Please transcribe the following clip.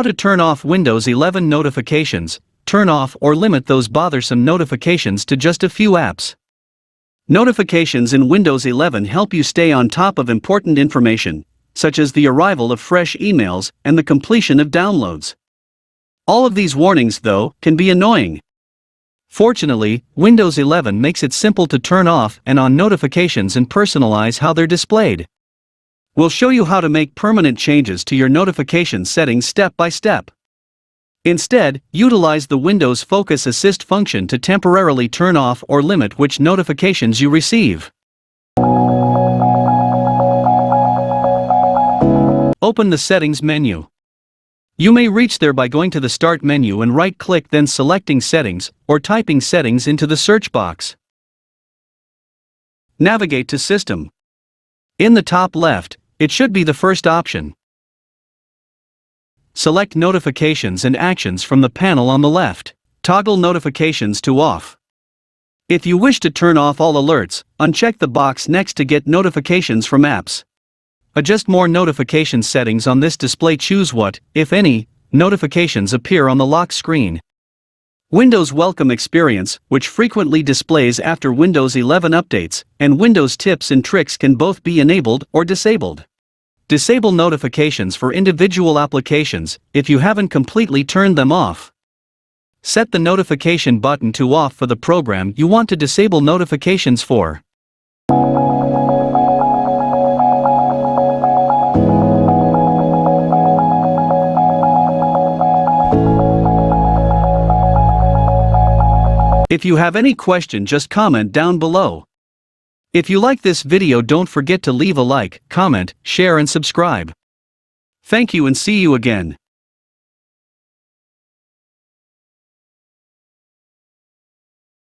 How to turn off Windows 11 notifications, turn off or limit those bothersome notifications to just a few apps. Notifications in Windows 11 help you stay on top of important information, such as the arrival of fresh emails and the completion of downloads. All of these warnings, though, can be annoying. Fortunately, Windows 11 makes it simple to turn off and on notifications and personalize how they're displayed. We'll show you how to make permanent changes to your notification settings step by step. Instead, utilize the Windows Focus Assist function to temporarily turn off or limit which notifications you receive. Open the Settings menu. You may reach there by going to the Start menu and right-click then selecting Settings, or typing Settings into the search box. Navigate to System. In the top left, it should be the first option. Select Notifications and Actions from the panel on the left. Toggle Notifications to Off. If you wish to turn off all alerts, uncheck the box next to Get Notifications from Apps. Adjust more notification settings on this display choose what, if any, notifications appear on the lock screen. Windows Welcome Experience, which frequently displays after Windows 11 updates, and Windows Tips and Tricks can both be enabled or disabled. Disable notifications for individual applications if you haven't completely turned them off. Set the notification button to off for the program you want to disable notifications for. If you have any question just comment down below. If you like this video don't forget to leave a like, comment, share and subscribe. Thank you and see you again.